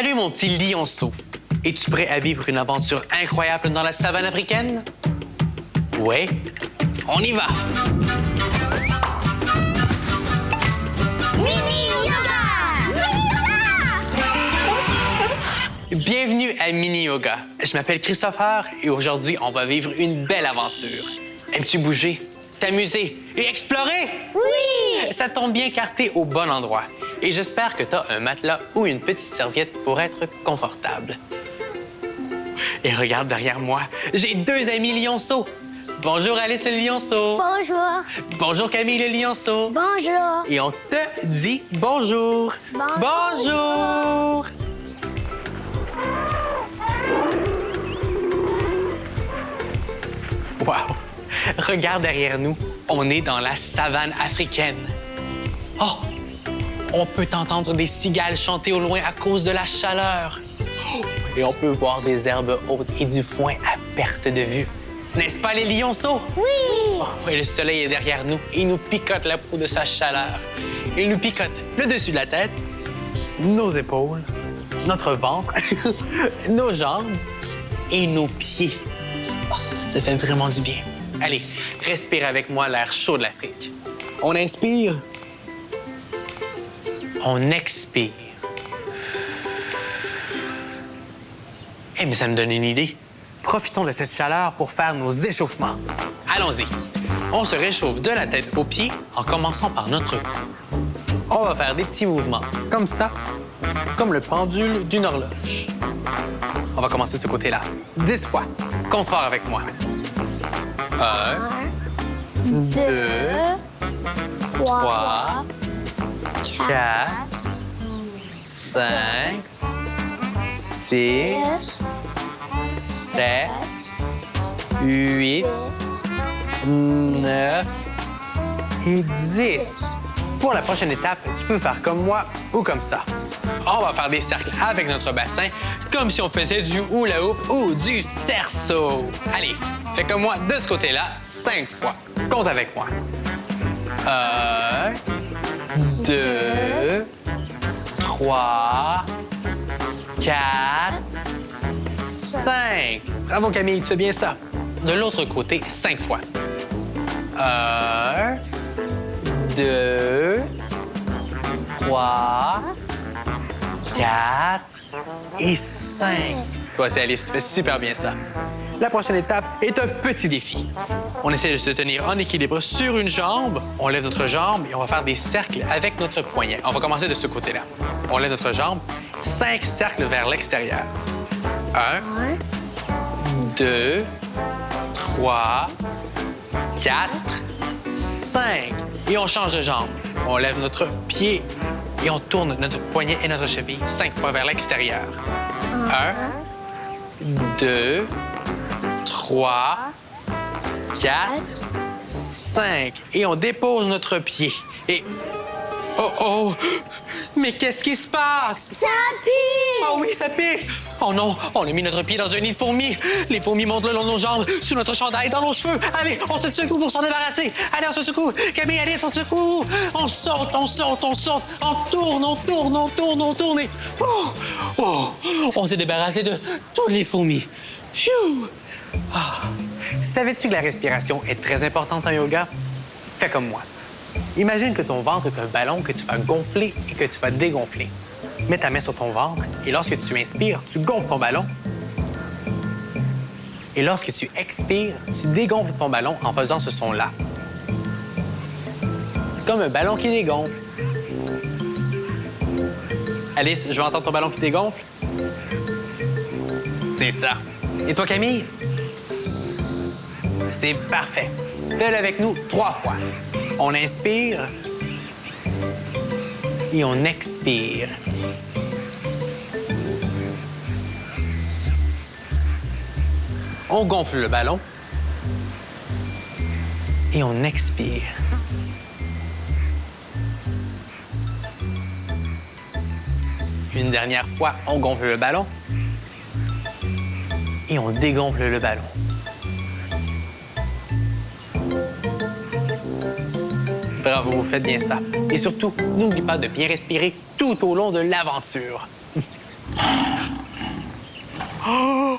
Salut mon petit lionceau. Es-tu prêt à vivre une aventure incroyable dans la savane africaine? Ouais, on y va. Mini Yoga! Mini Yoga! Bienvenue à Mini Yoga. Je m'appelle Christopher et aujourd'hui, on va vivre une belle aventure. Aimes-tu bouger, t'amuser et explorer? Oui! Ça tombe bien car t'es au bon endroit. Et j'espère que t'as un matelas ou une petite serviette pour être confortable. Et regarde derrière moi, j'ai deux amis lionceaux. Bonjour Alice le lionceau. Bonjour! Bonjour Camille le lionceau. Bonjour! Et on te dit bonjour. Bonjour. Bonjour. Wow! Regarde derrière nous. On est dans la savane africaine. Oh! On peut entendre des cigales chanter au loin à cause de la chaleur. Et on peut voir des herbes hautes et du foin à perte de vue. N'est-ce pas les lionceaux? Oui! Oh, et le soleil est derrière nous. Il nous picote la peau de sa chaleur. Il nous picote le dessus de la tête, nos épaules, notre ventre, nos jambes et nos pieds. Oh, ça fait vraiment du bien. Allez, respire avec moi l'air chaud de l'Afrique. On inspire. On expire. Eh, mais ça me donne une idée. Profitons de cette chaleur pour faire nos échauffements. Allons-y. On se réchauffe de la tête aux pieds en commençant par notre cou. On va faire des petits mouvements, comme ça, comme le pendule d'une horloge. On va commencer de ce côté-là. Dix fois. Compte fort avec moi. Un, Deux, trois, trois, quatre, quatre, cinq, six, sept, huit, neuf et dix. Pour la prochaine étape, tu peux faire comme moi ou comme ça. On va faire des cercles avec notre bassin, comme si on faisait du hula hoop ou du cerceau. Allez, fais comme moi de ce côté-là, cinq fois. Compte avec moi. Un, deux, trois, quatre, cinq. Bravo Camille, tu fais bien ça. De l'autre côté, cinq fois. Un, deux, trois, quatre et cinq. Toi aussi, Alice, tu fais super bien ça. La prochaine étape est un petit défi. On essaie de se tenir en équilibre sur une jambe. On lève notre jambe et on va faire des cercles avec notre poignet. On va commencer de ce côté-là. On lève notre jambe. Cinq cercles vers l'extérieur. Un, deux, trois, quatre, cinq. Et on change de jambe. On lève notre pied et on tourne notre poignet et notre cheville cinq fois vers l'extérieur. Un, deux, trois, quatre, cinq. Et on dépose notre pied. Et... Oh, oh! Mais qu'est-ce qui se passe? Ça pique! Oh oui, ça pique! Oh non, on a mis notre pied dans un nid de fourmis. Les fourmis montent le long de nos jambes, sous notre chandail, dans nos cheveux. Allez, on se secoue pour s'en débarrasser. Allez, on se secoue. Camille, allez, on se secoue. On saute, on saute, on saute. On tourne, on tourne, on tourne, on tourne. Et... Oh, oh, on s'est débarrassé de toutes les fourmis. Phew! Ah. Savais-tu que la respiration est très importante en yoga? Fais comme moi. Imagine que ton ventre est un ballon que tu vas gonfler et que tu vas dégonfler. Mets ta main sur ton ventre et lorsque tu inspires, tu gonfles ton ballon. Et lorsque tu expires, tu dégonfles ton ballon en faisant ce son-là. C'est comme un ballon qui dégonfle. Alice, je veux entendre ton ballon qui dégonfle. C'est ça. Et toi, Camille? C'est parfait. Fais-le avec nous trois fois. On inspire et on expire. On gonfle le ballon et on expire. Une dernière fois, on gonfle le ballon et on dégonfle le ballon. Bravo, faites bien ça. Et surtout, n'oublie pas de bien respirer tout au long de l'aventure. Oh!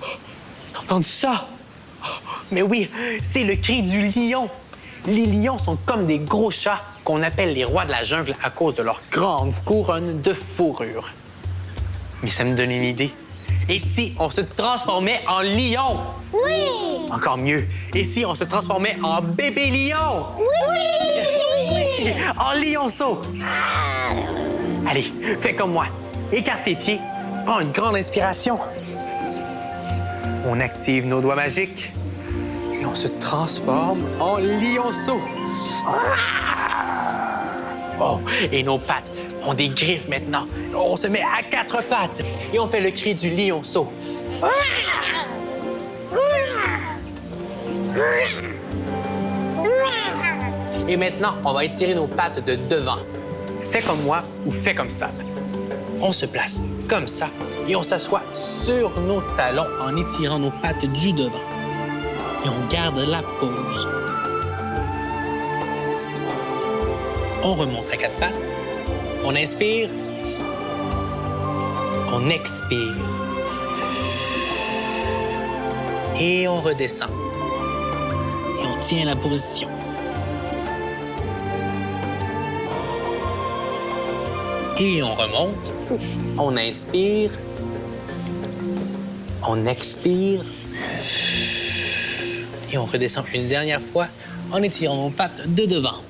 T'as entendu ça? Mais oui, c'est le cri du lion. Les lions sont comme des gros chats qu'on appelle les rois de la jungle à cause de leur grande couronne de fourrure. Mais ça me donne une idée. Et si on se transformait en lion? Oui! Encore mieux. Et si on se transformait en bébé lion? Oui! En lionceau! Allez, fais comme moi. Écarte tes pieds. Prends une grande inspiration. On active nos doigts magiques et on se transforme en lionceau. Oh, et nos pattes ont des griffes maintenant. On se met à quatre pattes et on fait le cri du lionceau. Et maintenant, on va étirer nos pattes de devant. Fais comme moi ou fais comme ça. On se place comme ça et on s'assoit sur nos talons en étirant nos pattes du devant. Et on garde la pose. On remonte à quatre pattes. On inspire. On expire. Et on redescend. Et on tient la position. Et on remonte. On inspire. On expire. Et on redescend une dernière fois en étirant nos pattes de devant.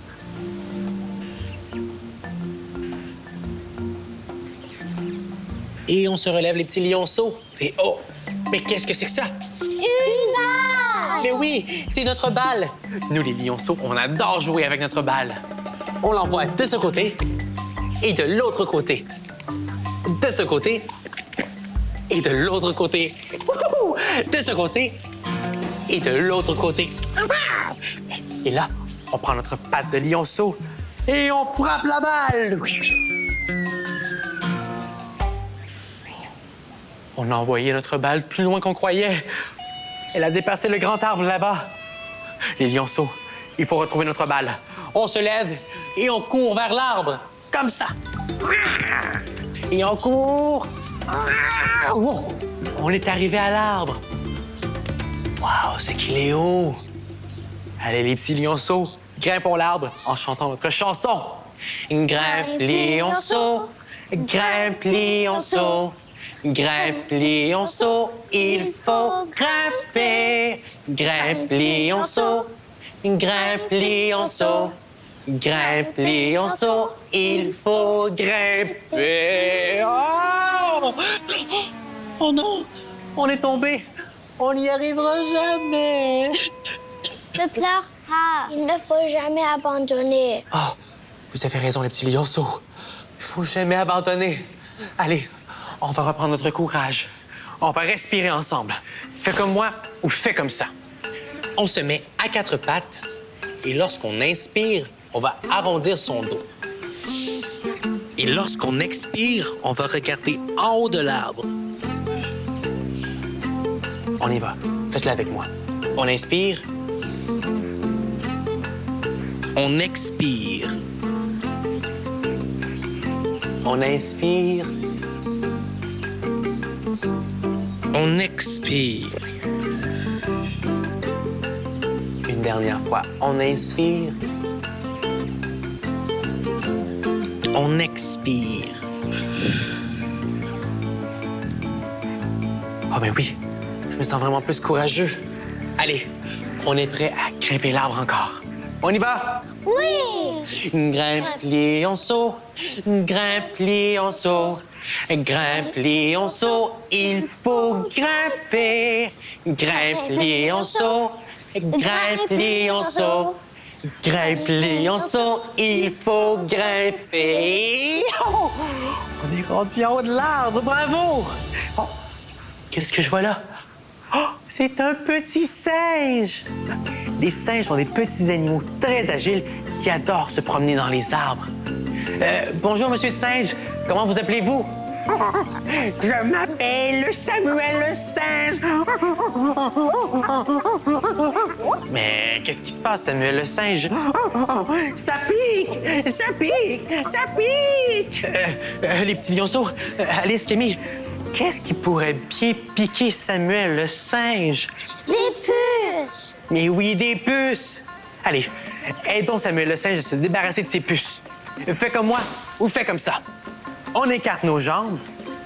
Et on se relève les petits lionceaux. Et oh, mais qu'est-ce que c'est que ça? Une balle! Mais oui, c'est notre balle. Nous, les lionceaux, on adore jouer avec notre balle. On l'envoie de ce côté et de l'autre côté. De ce côté et de l'autre côté. De ce côté et de l'autre côté. Et là, on prend notre patte de lionceau et on frappe la balle. On a envoyé notre balle plus loin qu'on croyait. Elle a dépassé le grand arbre là-bas. Les lionceaux, il faut retrouver notre balle. On se lève et on court vers l'arbre. Comme ça. Et on court. On est arrivé à l'arbre. Waouh, c'est qu'il est haut. Allez, les petits lionceaux, grimpons l'arbre en chantant notre chanson. Grimpe, lionceau, grimpe, lionceau. Grimpe, lionceau, il faut grimper. Grimpe, lionceau, grimpe, lionceau. Grimpe, lionceau, il faut grimper. Oh! oh non, on est tombé. On n'y arrivera jamais. Ne pleure pas. Il ne faut jamais abandonner. Ah, vous avez raison, les petits lionceaux. Il faut jamais abandonner. Allez, on va reprendre notre courage. On va respirer ensemble. Fais comme moi ou fais comme ça. On se met à quatre pattes et lorsqu'on inspire, on va arrondir son dos. Et lorsqu'on expire, on va regarder en haut de l'arbre. On y va. Faites-le avec moi. On inspire. On expire. On inspire. On expire. Une dernière fois. On inspire. On expire. Oh, mais oui, je me sens vraiment plus courageux. Allez, on est prêt à grimper l'arbre encore. On y va? Oui! Grimpe, lionceau, grimpe, lionceau, grimpe, lionceau, il faut grimper. Grimpe, lionceau, grimpe, lionceau, grimpe, lionceau, il faut grimper. Oh! On est rendu en haut de l'arbre, bravo! Oh, Qu'est-ce que je vois là? Oh, c'est un petit singe! Les singes sont des petits animaux très agiles qui adorent se promener dans les arbres. Euh, bonjour, monsieur singe. Comment vous appelez-vous? Je m'appelle Samuel le singe. Mais qu'est-ce qui se passe, Samuel le singe? Ça pique! Ça pique! Ça pique! Euh, euh, les petits lionceaux, euh, Alice, Camille, qu'est-ce qui pourrait bien piquer Samuel le singe? Des puces. Mais oui, des puces! Allez, aidons Samuel le singe à se débarrasser de ses puces. Fais comme moi ou fais comme ça. On écarte nos jambes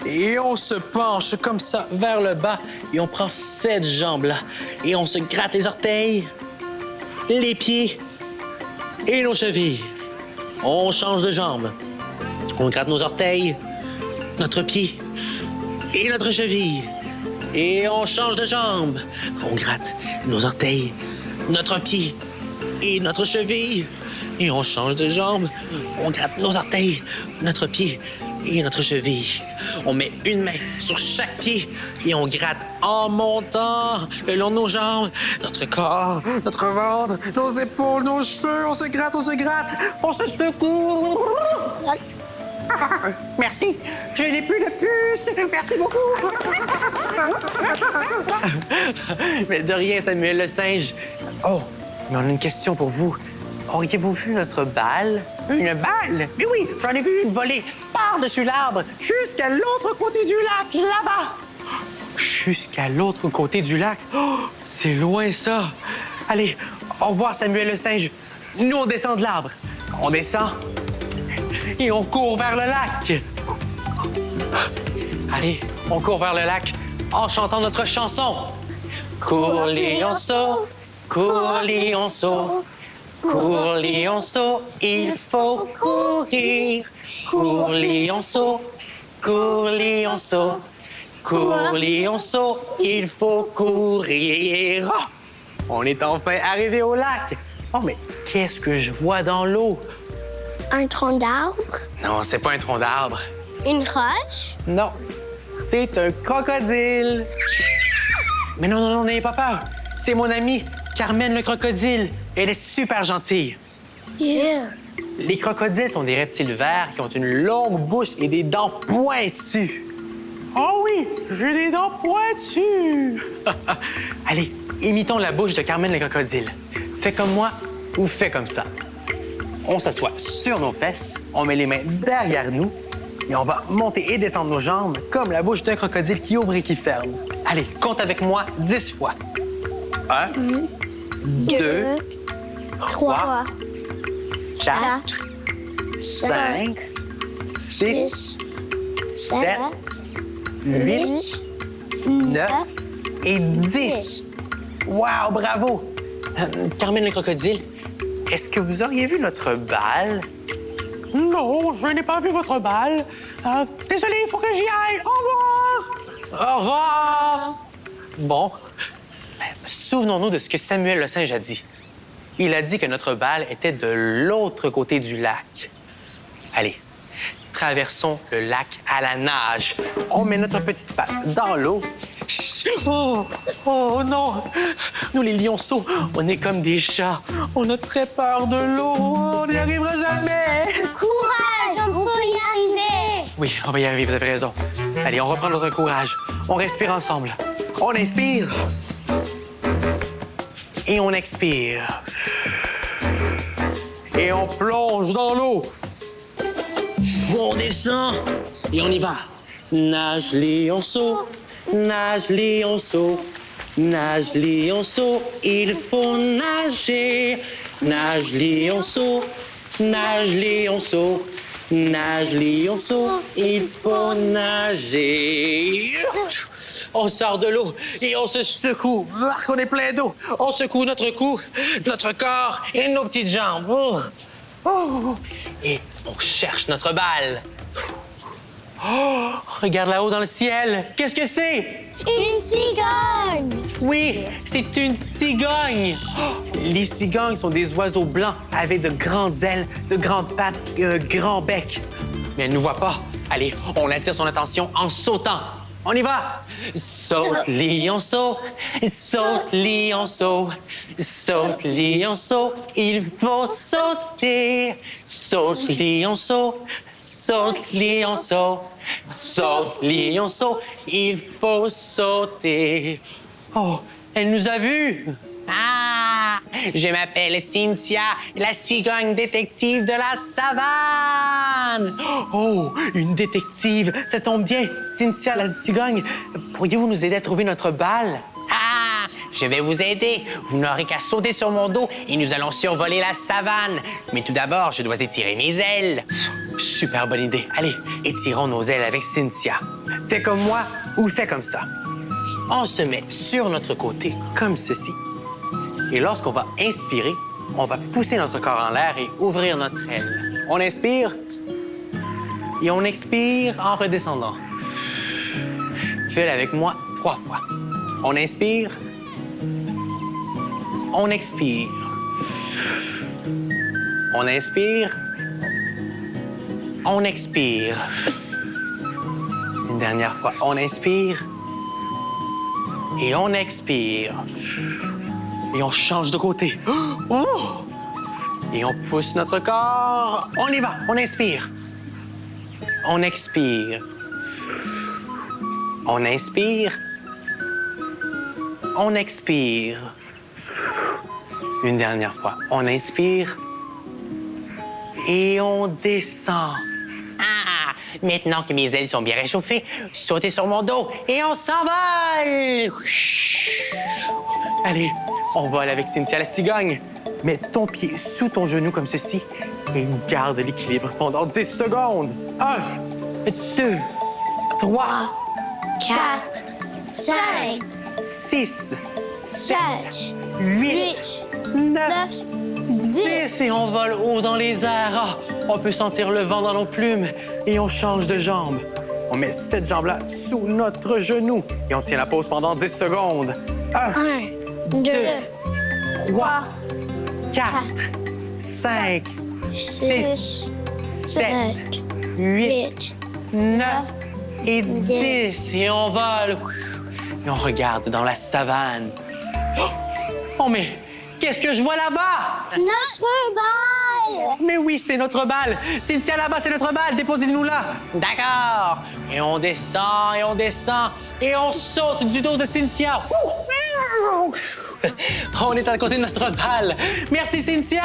et on se penche comme ça vers le bas et on prend cette jambe-là et on se gratte les orteils, les pieds et nos chevilles. On change de jambe. On gratte nos orteils, notre pied et notre cheville. Et on change de jambe. On gratte nos orteils, notre pied et notre cheville. Et on change de jambe. On gratte nos orteils, notre pied et notre cheville. On met une main sur chaque pied et on gratte en montant le long de nos jambes, notre corps, notre ventre, nos épaules, nos cheveux. On se gratte, on se gratte, on se secoue. Merci. Je n'ai plus de puce. Merci beaucoup. mais de rien, Samuel le singe. Oh, mais on a une question pour vous. Auriez-vous vu notre balle? Une balle? Mais oui, j'en ai vu une voler par-dessus l'arbre jusqu'à l'autre côté du lac, là-bas. Jusqu'à l'autre côté du lac? Oh, c'est loin, ça. Allez, au revoir, Samuel le singe. Nous, on descend de l'arbre. On descend et on court vers le lac. Allez, on court vers le lac en chantant notre chanson. Cours, lionceau, cours, lionceau, cours, lionceau, il faut courir. Cours, lionceau, cours, lionceau, cours, lionceau, il faut courir. Ah! On est enfin arrivé au lac. Oh, mais qu'est-ce que je vois dans l'eau? Un tronc d'arbre. Non, c'est pas un tronc d'arbre. Une roche. Non, c'est un crocodile. Mais non, non, non, n'ayez pas peur. C'est mon amie, Carmen le crocodile. Elle est super gentille. Yeah. Les crocodiles sont des reptiles verts qui ont une longue bouche et des dents pointues. Oh oui, j'ai des dents pointues. Allez, imitons la bouche de Carmen le crocodile. Fais comme moi ou fais comme ça. On s'assoit sur nos fesses, on met les mains derrière nous et on va monter et descendre nos jambes comme la bouche d'un crocodile qui ouvre et qui ferme. Allez, compte avec moi dix fois. Un, deux, trois, quatre, cinq, six, sept, huit, neuf et dix. Wow, bravo! Euh, Carmen le crocodile, est-ce que vous auriez vu notre balle? Non, je n'ai pas vu votre balle. Euh, désolé, il faut que j'y aille. Au revoir! Au revoir! Bon, ben, souvenons-nous de ce que Samuel le singe a dit. Il a dit que notre balle était de l'autre côté du lac. Allez, traversons le lac à la nage. On met notre petite patte dans l'eau. Oh, oh non! Nous, les lionceaux, on est comme des chats. On a très peur de l'eau. On n'y arrivera jamais. Courage, on peut y arriver. Oui, on va y arriver, vous avez raison. Allez, on reprend notre courage. On respire ensemble. On inspire. Et on expire. Et on plonge dans l'eau. On descend. Et on y va. Nage, lionceau. Nage, lionceau. Nage, lionceau. Il faut nager. Nage, lionceau. Nage, lionceau. Nage, lionceau. Il faut nager. On sort de l'eau et on se secoue. On est plein d'eau. On secoue notre cou, notre corps et nos petites jambes. Oh. Oh. Et on cherche notre balle. Oh, regarde là-haut dans le ciel. Qu'est-ce que c'est? Une cigogne. Oui, c'est une cigogne. Oh, les cigognes sont des oiseaux blancs avec de grandes ailes, de grandes pattes et un grand bec. Mais elle ne nous voit pas. Allez, on attire son attention en sautant. On y va! Saute, lionceau, saute, lionceau, saute, lionceau, il faut sauter. Saute, lionceau, saute, lionceau, saute, lionceau, il faut sauter. Oh, elle nous a vus! Ah! Je m'appelle Cynthia, la cigogne détective de la savane. Oh, une détective! Ça tombe bien. Cynthia, la cigogne, pourriez-vous nous aider à trouver notre balle? Ah, je vais vous aider. Vous n'aurez qu'à sauter sur mon dos et nous allons survoler la savane. Mais tout d'abord, je dois étirer mes ailes. Super bonne idée. Allez, étirons nos ailes avec Cynthia. Fais comme moi ou fais comme ça. On se met sur notre côté, comme ceci. Et lorsqu'on va inspirer, on va pousser notre corps en l'air et ouvrir notre aile. On inspire et on expire en redescendant. Fais-le avec moi trois fois. On inspire. On expire. On inspire. On expire. Une dernière fois. On inspire. Et on expire. Et on change de côté. Oh! Et on pousse notre corps. On y va. On inspire. On expire. On inspire. On expire. Une dernière fois. On inspire. Et on descend. Ah, maintenant que mes ailes sont bien réchauffées, sautez sur mon dos et on s'envole. Allez, on vole avec Cynthia la cigogne. Mets ton pied sous ton genou comme ceci et garde l'équilibre pendant 10 secondes. Un, deux, trois, 4, 5, six, 7, huit, 8, neuf, 9, 10. dix et on vole haut dans les airs. On peut sentir le vent dans nos plumes et on change de jambe. On met cette jambe-là sous notre genou et on tient la pause pendant 10 secondes. Un, 1, 2, 3, 4, 5, 6, 7, 8, 8, 9 et 10. Dix. Et on vole. Et on regarde dans la savane. Oh, mais qu'est-ce que je vois là-bas? Notre balle! Mais oui, c'est notre balle. Cynthia, là-bas, c'est notre balle. Déposez-nous là. D'accord. Et on descend, et on descend, et on saute du dos de Cynthia. On est à côté de notre balle. Merci, Cynthia.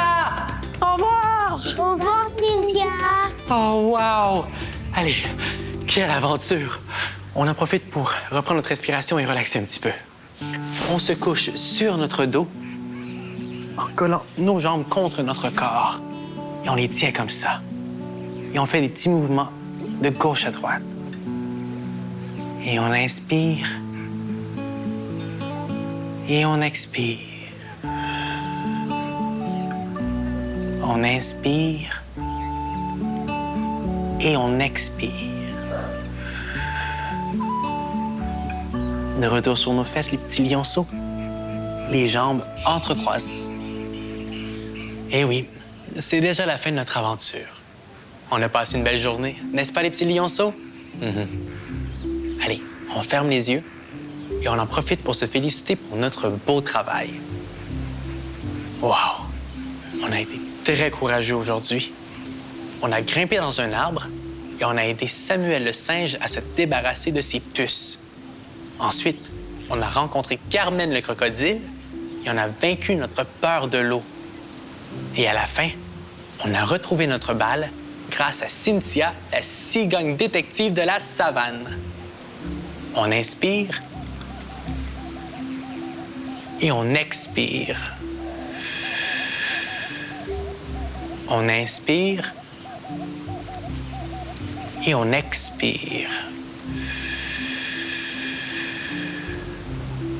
Au revoir. Au revoir, Cynthia! Oh, wow! Allez, quelle aventure! On en profite pour reprendre notre respiration et relaxer un petit peu. On se couche sur notre dos en collant nos jambes contre notre corps. Et on les tient comme ça. Et on fait des petits mouvements de gauche à droite. Et on inspire. Et on expire. On inspire et on expire. De retour sur nos fesses, les petits lionceaux, les jambes entrecroisées. Eh oui, c'est déjà la fin de notre aventure. On a passé une belle journée, n'est-ce pas les petits lionceaux? Mhm. Allez, on ferme les yeux et on en profite pour se féliciter pour notre beau travail. Wow! On a été très courageux aujourd'hui. On a grimpé dans un arbre et on a aidé Samuel le singe à se débarrasser de ses puces. Ensuite, on a rencontré Carmen le crocodile et on a vaincu notre peur de l'eau. Et à la fin, on a retrouvé notre balle grâce à Cynthia, la cigogne détective de la savane. On inspire et on expire. On inspire et on expire.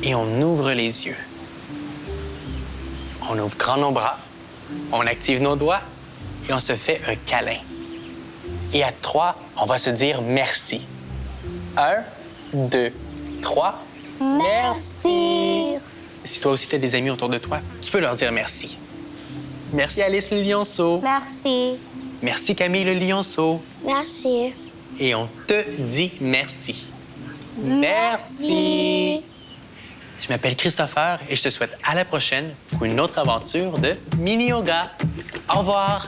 Et on ouvre les yeux. On ouvre grand nos bras, on active nos doigts et on se fait un câlin. Et à trois, on va se dire merci. Un, deux, trois. Merci! Si toi aussi tu as des amis autour de toi, tu peux leur dire merci. Merci Alice le lionceau. Merci. Merci Camille le lionceau. Merci. Et on te dit merci. Merci. Je m'appelle Christopher et je te souhaite à la prochaine pour une autre aventure de mini yoga. Au revoir.